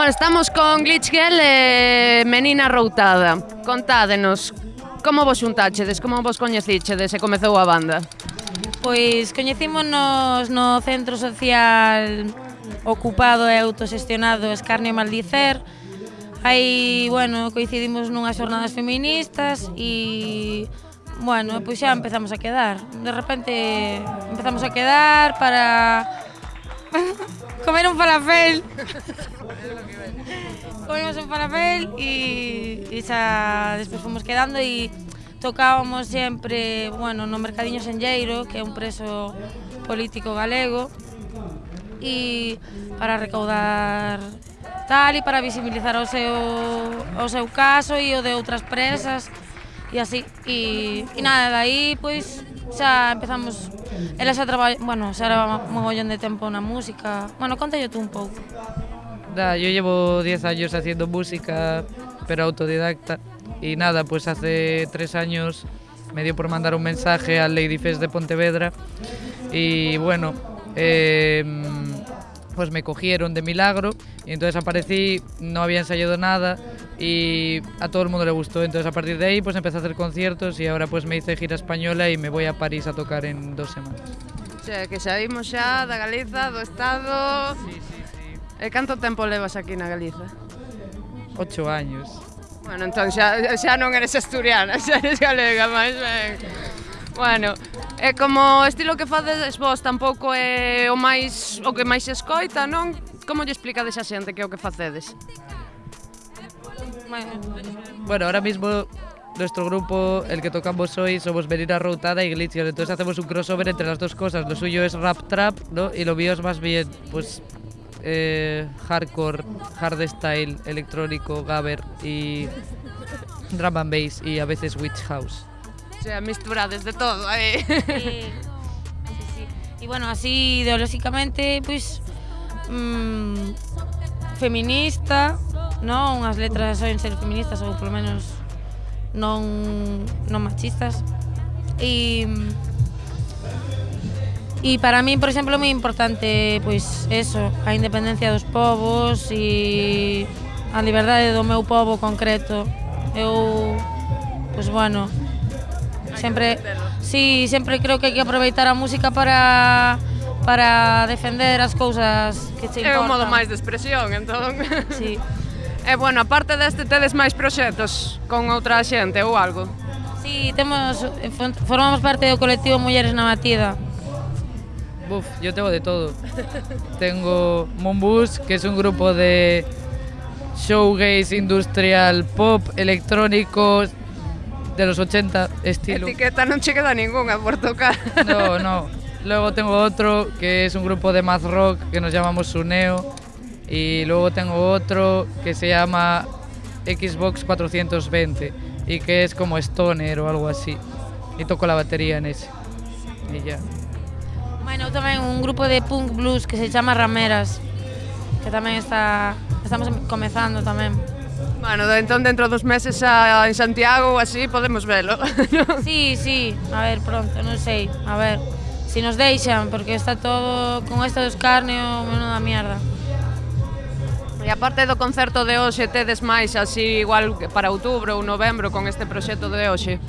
Bueno, estamos con Glitch Girl e Menina Routada. Contádenos, como vos xuntáchedes, como vos coñecíchedes e comezou a banda? Pois coñecímonos no Centro Social Ocupado e Autosestionado Escarnio e Maldicer, Aí, bueno, coincidimos nunhas xornadas feministas e bueno, pois xa empezamos a quedar. De repente empezamos a quedar para comer un falafel. Comimos un falafel y, e xa despois fomos quedando e tocábamos sempre, bueno, no Mercadiño Senlleiro, que é un preso político galego, e para recaudar tal e para visibilizar o seu, o seu caso e o de outras presas e así. E, e nada, de aí, pois, xa empezamos, ela xa traballa, bueno, xa era mogollón de tempo na música. Bueno, contalle tú un pouco. Da, yo llevo 10 años haciendo música, pero autodidacta. Y nada, pues hace 3 años me dio por mandar un mensaje al Lady Fest de Pontevedra. Y bueno, eh, pues me cogieron de milagro y entonces aparecí, no había ensayado nada y a todo el mundo le gustó. Entonces a partir de ahí pues empecé a hacer conciertos y ahora pues me hice gira española y me voy a París a tocar en dos semanas. O sea, que saímos xa da Galiza, do Estado... Sí, sí, sí. Eh, e canto tempo levas aquí na Galiza? Ocho años. Bueno, entón xa, xa non eres asturiana, xa eres galega, máis ben. Bueno, é como o estilo que fades vos tampouco é o máis o que máis se escoita, non? Como lle explicades a xente que é o que facedes? Bueno, ahora mismo nuestro grupo, el que tocamos hoy, somos Merina Routada y Glitcher, Entonces hacemos un crossover entre las dos cosas. Lo suyo es rap trap, ¿no? Y lo mío es más bien, pues, eh, hardcore, hardstyle, electrónico, gabber y drum and bass y a veces witch house sea, misturades de todo aí. Eh. Sí, sí, sí. E bueno, así ideolóxicamente, pois, pues, mm, feminista, non? Unhas letras soen ser feministas ou polo menos non, non machistas. E E para mí, por exemplo, é moi importante pois eso, a independencia dos povos e a liberdade do meu povo concreto. Eu, pois bueno, Sempre, sí, sempre creo que hai que aproveitar a música para para defender as cousas que che importan. É un modo máis de expresión, entón. Sí. E bueno, aparte deste tedes máis proxectos con outra xente ou algo? Sí, temos formamos parte do colectivo Mulleres na Batida. Buf, yo tengo de todo. tengo Mombus, que es un grupo de showgaze industrial, pop, electrónico, de los 80 estilo. Etiqueta che queda ningunha por tocar. No, no. Luego tengo otro que es un grupo de math rock que nos llamamos Suneo. Y luego tengo otro que se llama Xbox 420 y que es como Stoner o algo así. Y toco la batería en ese. Y ya. Bueno, tamén un grupo de punk blues que se chama Rameras, que tamén está estamos em- comezando tamén. Bueno, entón dentro dos meses a, en Santiago ou así podemos velo. sí, sí, a ver, pronto, non sei, a ver, se si nos deixan, porque está todo con esta dos carneo, menuda mierda. E aparte do concerto de hoxe, tedes máis así igual para outubro ou novembro con este proxecto de hoxe?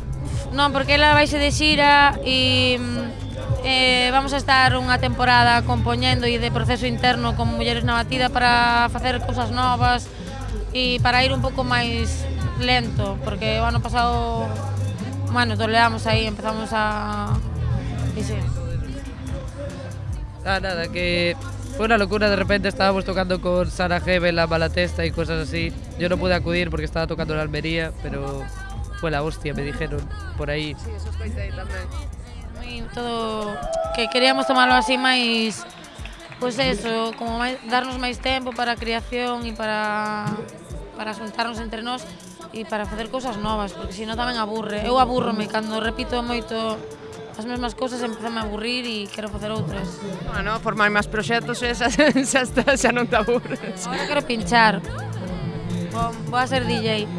Non, porque ela vaise de xira e mm, eh, vamos a estar unha temporada compoñendo e de proceso interno con Mulleres na Batida para facer cousas novas, e para ir un pouco máis lento, porque o ano pasado, bueno, toleamos aí, empezamos a... E sí. Ah, nada, que fue una locura. De repente estábamos tocando con Sara Hebel, la Malatesta y cosas así. Yo no pude acudir porque estaba tocando en Almería, pero fue la hostia, me dijeron por ahí. Sí, eso escoitei tamén. Moi todo que queríamos tomarlo así pois pues eso, como máis, darnos máis tempo para creación e para para juntarnos entre nós e para facer cousas novas, porque senón tamén aburre. Eu aburrome cando repito moito as mesmas cousas empezame a aburrir e quero facer outras. Bueno, formar máis proxectos e xa, xa, está, xa non te aburres. Agora quero pinchar. Vou, vou a ser DJ.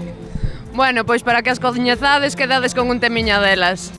Bueno, pois para que as coñezades quedades con un temiña delas.